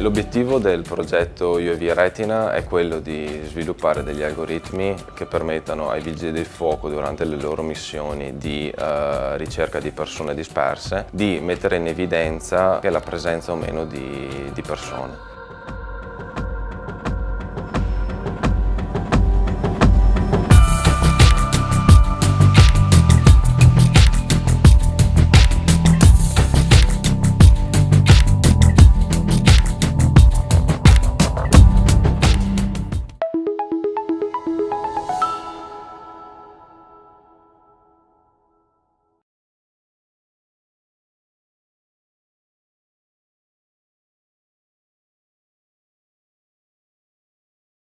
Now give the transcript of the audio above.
L'obiettivo del progetto UAV Retina è quello di sviluppare degli algoritmi che permettano ai vigili del fuoco durante le loro missioni di uh, ricerca di persone disperse di mettere in evidenza la presenza o meno di, di persone.